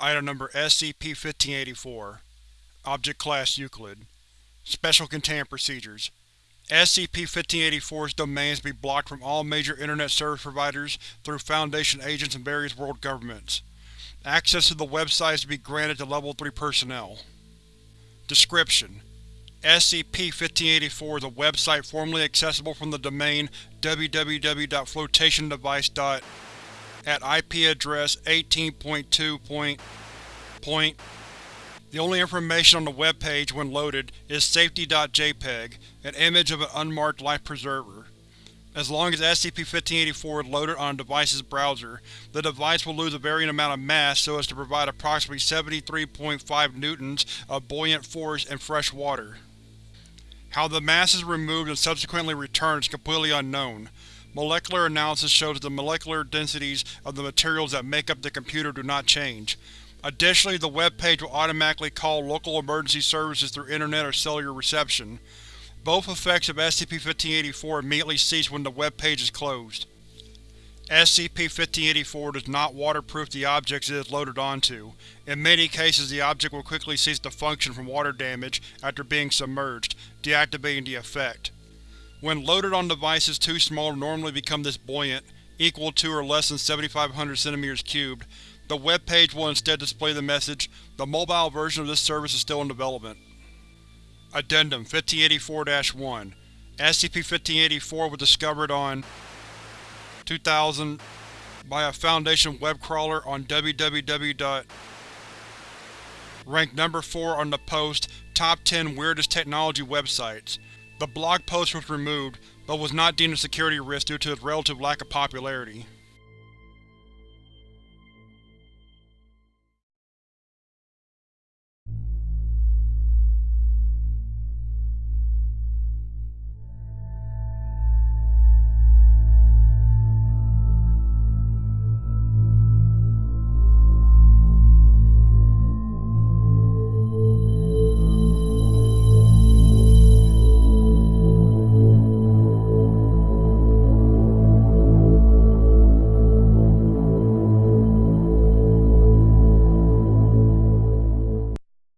Item Number SCP-1584 Object Class Euclid Special Containment Procedures SCP-1584's domains be blocked from all major Internet service providers through Foundation agents and various world governments. Access to the website is to be granted to Level 3 personnel. Description: SCP-1584 is a website formerly accessible from the domain www.flotationdevice. at IP address 18.2. The only information on the web page when loaded is safety.jpg, an image of an unmarked life preserver. As long as SCP-1584 is loaded on a device's browser, the device will lose a varying amount of mass so as to provide approximately 73.5 newtons of buoyant force in fresh water. How the mass is removed and subsequently returned is completely unknown. Molecular analysis shows that the molecular densities of the materials that make up the computer do not change. Additionally, the web page will automatically call local emergency services through Internet or cellular reception. Both effects of SCP-1584 immediately cease when the web page is closed. SCP-1584 does not waterproof the objects it is loaded onto. In many cases the object will quickly cease to function from water damage after being submerged, deactivating the effect. When loaded on devices too small to normally become this buoyant, equal to or less than 7500 cm cubed, the web page will instead display the message, the mobile version of this service is still in development. Addendum 1584-1 SCP-1584 was discovered on 2000 by a Foundation web crawler on www. Ranked number 4 on the post Top 10 Weirdest Technology Websites. The blog post was removed, but was not deemed a security risk due to its relative lack of popularity.